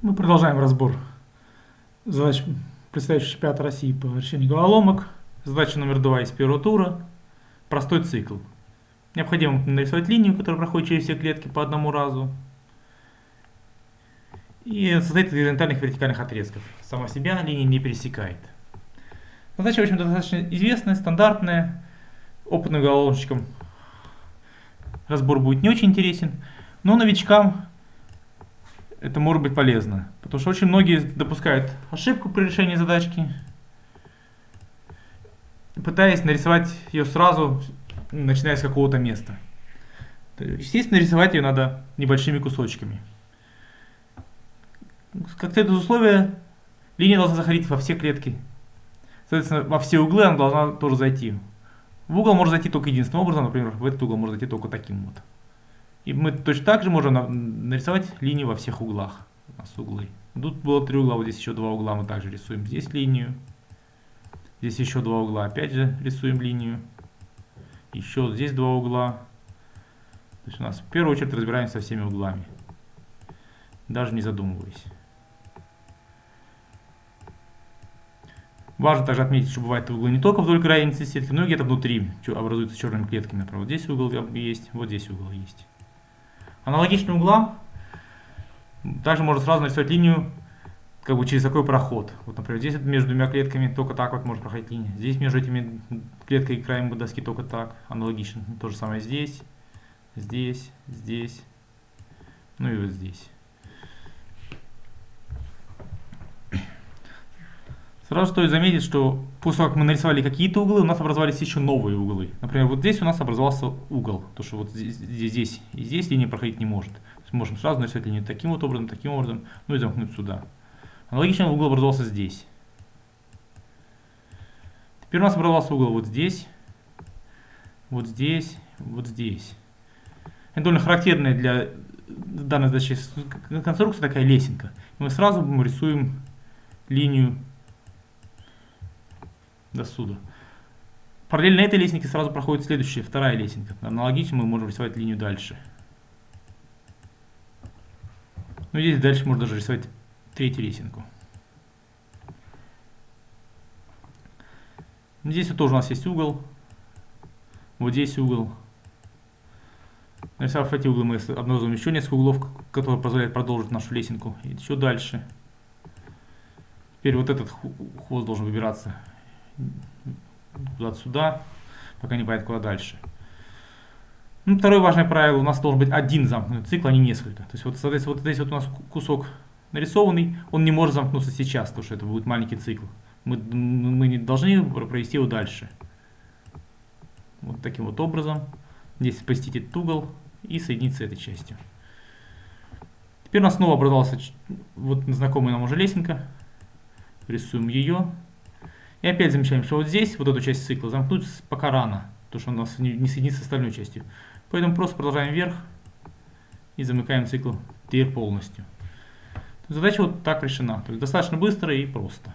Мы продолжаем разбор задач предстоящего чемпионата России по решению головоломок. Задача номер два из первого тура. Простой цикл. Необходимо нарисовать линию, которая проходит через все клетки по одному разу. И состоит из горизонтальных и вертикальных отрезков. Сама себя линия не пересекает. Задача, в общем, достаточно известная, стандартная. Опытным головоломщикам разбор будет не очень интересен. Но новичкам это может быть полезно. Потому что очень многие допускают ошибку при решении задачки, пытаясь нарисовать ее сразу, начиная с какого-то места. Естественно, рисовать ее надо небольшими кусочками. Как следует условия, линия должна заходить во все клетки. Соответственно, во все углы она должна тоже зайти. В угол может зайти только единственным образом, например, в этот угол может зайти только таким вот. И мы точно так же можем нарисовать линию во всех углах. У нас углы. Тут было три угла, вот здесь еще два угла мы также рисуем. Здесь линию. Здесь еще два угла, опять же рисуем линию. Еще здесь два угла. То есть у нас в первую очередь разбираемся со всеми углами. Даже не задумываясь. Важно также отметить, что бывают углы не только вдоль границы сетки, но и где-то внутри образуются черными клетками. Например, вот здесь угол есть, вот здесь угол есть. Аналогичным углам также можно сразу нарисовать линию как бы через такой проход. Вот, например, здесь между двумя клетками только так вот может проходить линия. Здесь между этими клеткой и краем доски только так. Аналогично. То же самое здесь, здесь, здесь, ну и вот здесь. Сразу стоит заметить, что после того, как мы нарисовали какие-то углы, у нас образовались еще новые углы. Например, вот здесь у нас образовался угол, то что вот здесь, здесь и здесь линия проходить не может. То есть мы можем сразу нарисовать линию таким вот образом, таким образом, ну и замкнуть сюда. Аналогичный угол образовался здесь. Теперь у нас образовался угол вот здесь, вот здесь, вот здесь. Это довольно характерная для данной задачи конструкция такая лесенка. Мы сразу рисуем линию до суда. Параллельно этой лесенке сразу проходит следующая, вторая лесенка. Аналогично мы можем рисовать линию дальше. Ну здесь дальше можно даже рисовать третью лесенку. Здесь вот тоже у нас есть угол. Вот здесь угол. Нарисовав эти углы, мы обнаруживаем еще несколько углов, которые позволяют продолжить нашу лесенку. И еще дальше. Теперь вот этот хвост должен выбираться куда-то сюда, пока не понятно куда дальше. Ну, второе важное правило, у нас должен быть один замкнутый цикл, а не несколько. То есть вот, соответственно, вот здесь вот у нас кусок нарисованный, он не может замкнуться сейчас, потому что это будет маленький цикл. Мы, мы не должны провести его дальше. Вот таким вот образом. Здесь спастить этот угол и соединиться этой частью. Теперь у нас снова образовался вот знакомая нам уже лесенка. Рисуем ее. И опять замечаем, что вот здесь, вот эту часть цикла, замкнуть пока рано, потому что у нас не, не соединится с остальной частью. Поэтому просто продолжаем вверх и замыкаем цикл теперь полностью. Задача вот так решена. То есть достаточно быстро и просто.